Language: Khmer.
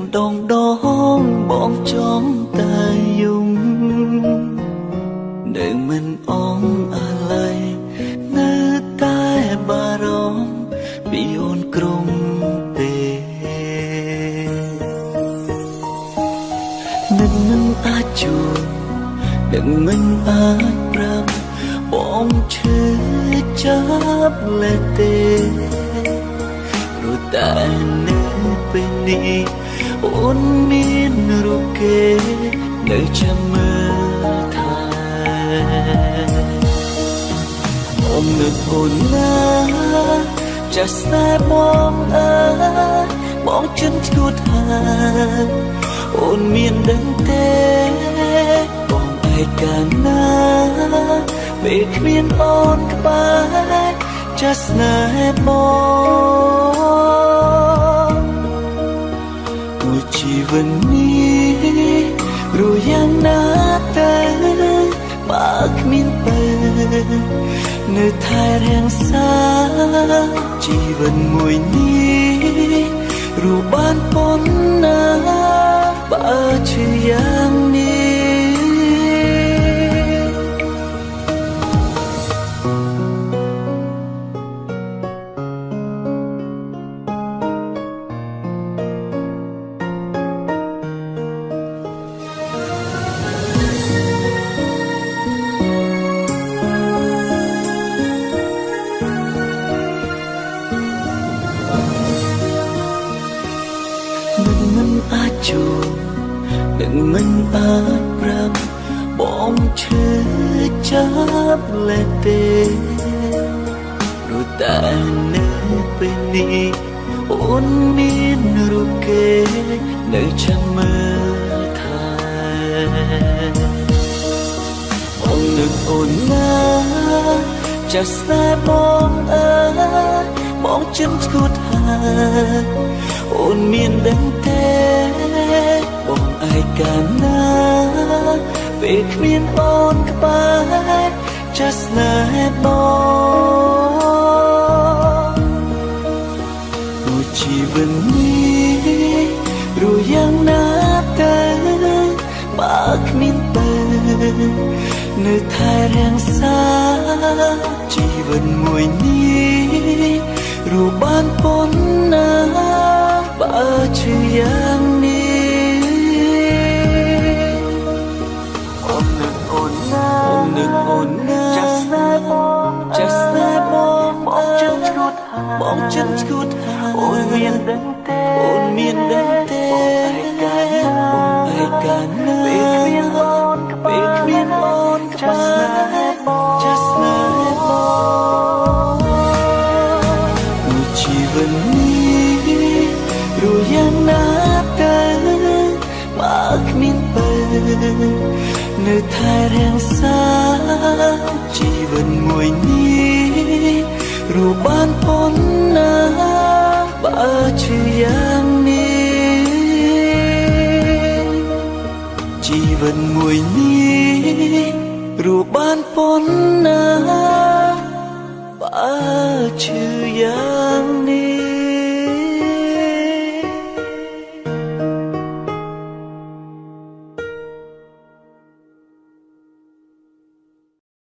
ម្ដងដងបងចង់តែយំនៅមិនអងអាឡ័យនៅតែបារម្ភពីអូនក្រុមទេនឹងមិនអាចជួបនឹងមិនអាចប្រាប់បងឈឺចាប់លេទេ ព្រោះតែនៅពេលនេះអូនមានរូបគេនៅចាំមើលថែអូននឹកអូនណាចាស់ស្នេហ៍បងអើយបងចិនឈួតហើយអូនមានដឹងទេបងឯកាណាពេលគ្មានអូនក្បែរចាស់ស្នេហ៍បង ជីវិតនេះរួយ៉ាងណាទៅបើគ្មានពេលនៅថែរាំងសាជីវិតមួយនេះរួបានប៉ុណ្ណាបើឈឺយ៉ា នឹងមិនអាចប្រាប់បងឈឺចាប់លេទេព្រោះតែនៅពេលនេះអូនមានរូបគេនៅចាំមើលថែបងនឹកអូនណាចាស់ស្នេហ៍បងអើយបងចិនឈួតហើយអូនមានដឹងទេ បងឯកាណាពេលគ្មានអូនក្បែរចាស់ស្នេហ៍បងមួយជីវិតនេះរួយ៉ាងណាទៅបើគ្មានពេលនៅថែរាំងសាជីវិតមួយនេះរួបានប៉ុណ្ណាបើឈឺយ៉ាង បងចិនឈួតអូនមានដឹងទេអូនមានដឹងទេឯកាណាឯកាណាពេលគ្មានអូនពេលគ្មានអូនចាស់ស្នេហ៍បងចាស់ស្នេហ៍បងមួយជីវិតនេះរួយ៉ាងណាទៅបើគ្មានពេលនៅថែរាំងសាជីវិតមួយនេះ រួបានប៉ុណ្ណាបើឈឺយ៉ាងនេះជីវិតមួយនេះរួបានប៉ុណ្ណាបើឈឺយ៉ាង